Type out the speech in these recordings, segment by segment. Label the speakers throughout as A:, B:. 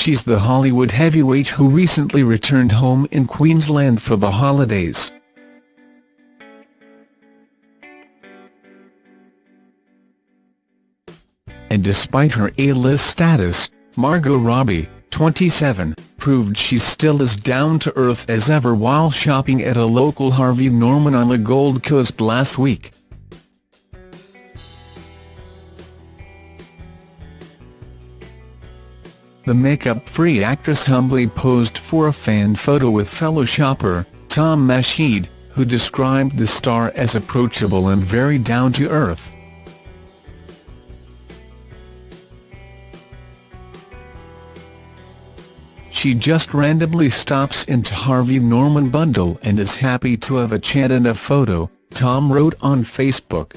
A: she's the Hollywood heavyweight who recently returned home in Queensland for the holidays. And despite her A-list status, Margot Robbie, 27, proved she's still as down-to-earth as ever while shopping at a local Harvey Norman on the Gold Coast last week. The makeup-free actress humbly posed for a fan photo with fellow shopper, Tom Masheed, who described the star as approachable and very down-to-earth. She just randomly stops into Harvey Norman Bundall and is happy to have a chat and a photo, Tom wrote on Facebook.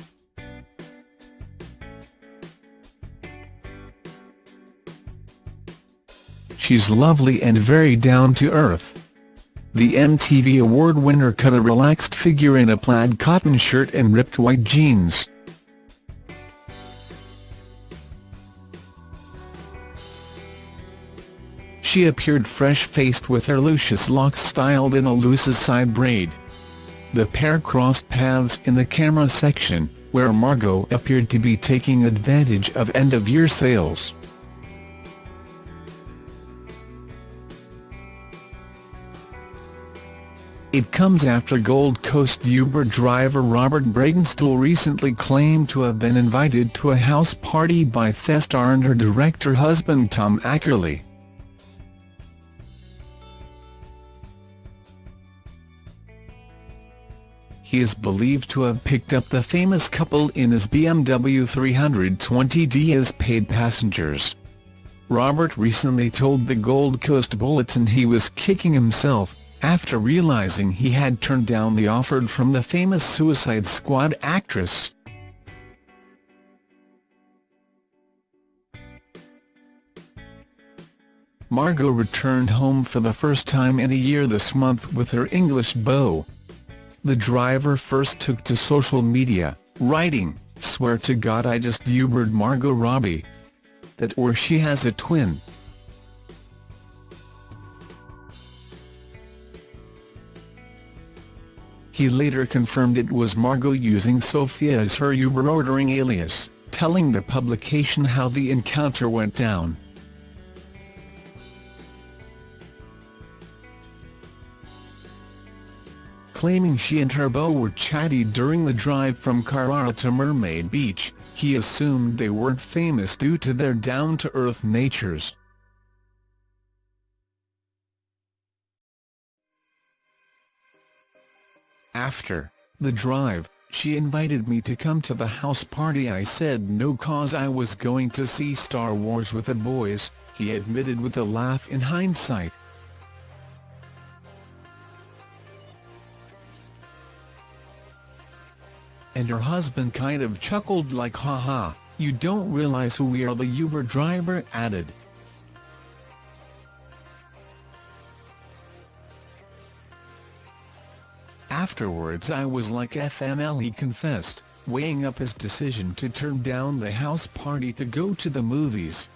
A: She's lovely and very down-to-earth. The MTV Award winner cut a relaxed figure in a plaid cotton shirt and ripped white jeans. She appeared fresh-faced with her luscious locks styled in a loose side braid. The pair crossed paths in the camera section, where Margot appeared to be taking advantage of end-of-year sales. It comes after Gold Coast Uber driver Robert Bredenstol recently claimed to have been invited to a house party by Thestar and her director husband Tom Ackerley. He is believed to have picked up the famous couple in his BMW 320d as paid passengers. Robert recently told the Gold Coast Bulletin he was kicking himself, after realizing he had turned down the offer from the famous Suicide Squad actress. Margot returned home for the first time in a year this month with her English beau. The driver first took to social media, writing, Swear to God I just Ubered Margot Robbie. That or she has a twin. He later confirmed it was Margot using Sophia as her Uber ordering alias, telling the publication how the encounter went down. Claiming she and her beau were chatty during the drive from Carrara to Mermaid Beach, he assumed they weren't famous due to their down-to-earth natures. After the drive, she invited me to come to the house party I said no cause I was going to see Star Wars with the boys, he admitted with a laugh in hindsight. and her husband kind of chuckled like haha, you don't realize who we are the Uber driver added. Afterwards I was like FML he confessed, weighing up his decision to turn down the house party to go to the movies.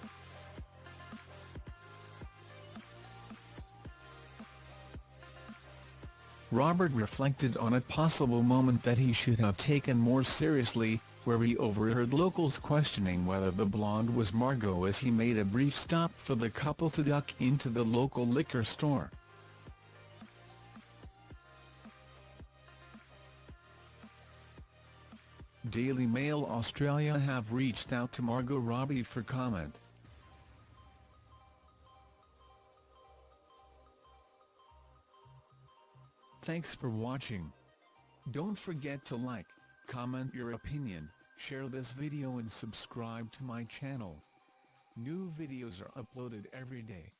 A: Robert reflected on a possible moment that he should have taken more seriously, where he overheard locals questioning whether the blonde was Margot as he made a brief stop for the couple to duck into the local liquor store. Daily Mail Australia have reached out to Margot Robbie for comment. Thanks for watching. Don't forget to like, comment your opinion, share this video and subscribe to my channel. New videos are uploaded every day.